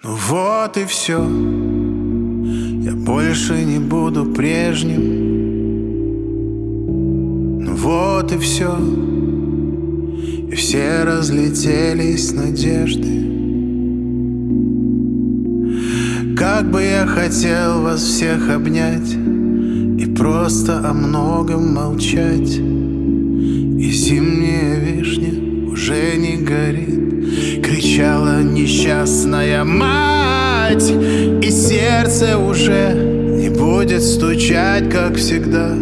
Ну вот и все Я больше не буду прежним. Ну вот и все И все разлетелись надежды. Как бы я хотел вас всех обнять И просто о многом молчать несчастная мать И сердце уже не будет стучать, как всегда.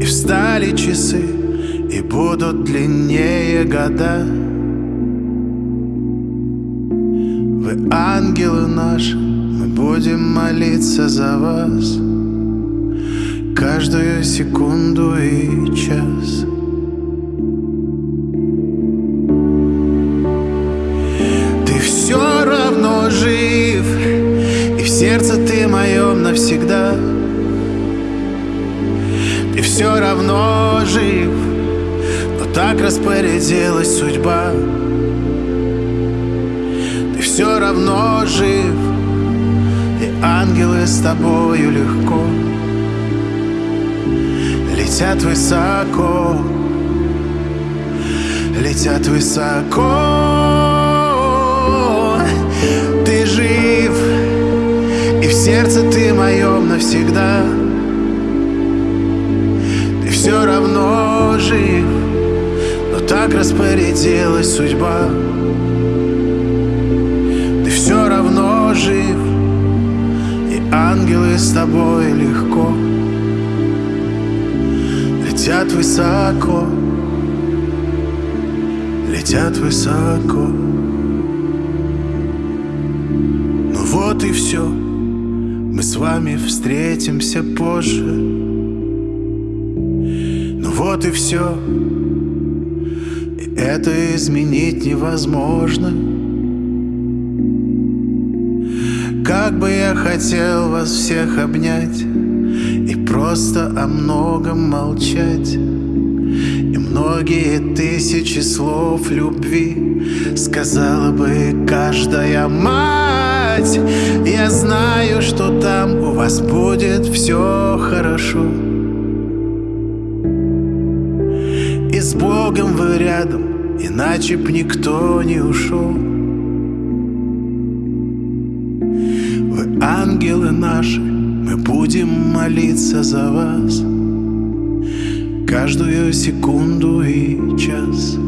И встали часы, и будут длиннее года. Вы ангелы наши, мы будем молиться за вас. Каждую секунду и час сердце ты моем навсегда. Ты все равно жив Но так распорядилась судьба. Ты все равно жив И ангелы с тобою легко Летят высоко Летят высоко сердце ты моем навсегда. Ты все равно жив Но так распорядилась судьба. Ты все равно жив И ангелы с тобой легко Летят высоко Летят высоко. Ну вот и все с вами встретимся позже. Ну вот и все И это изменить невозможно. Как бы я хотел вас всех обнять И просто о многом молчать. И многие тысячи слов любви Сказала бы каждая мать сказать. Я знаю, что там у вас будет все хорошо. И с Богом вы рядом, иначе б никто не ушел Вы ангелы наши, мы будем молиться за вас. Каждую секунду и час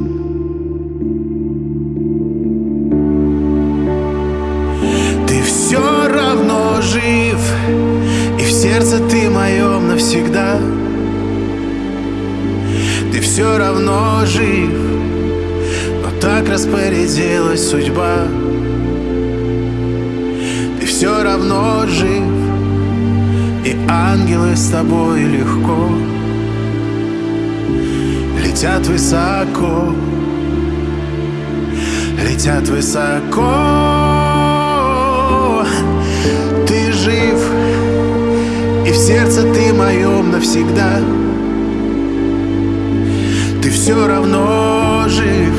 сердце ты моем навсегда. Ты все равно жив Но так распорядилась судьба. Ты все равно жив И ангелы с тобой легко Летят высоко Летят высоко сердце ты моем навсегда Ты все равно жив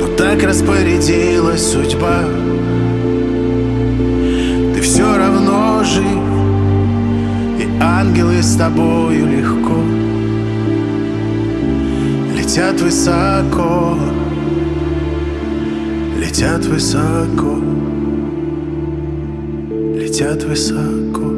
Но так распорядилась судьба Ты все равно жив И ангелы с тобою легко Летят высоко Летят высоко Летят высоко.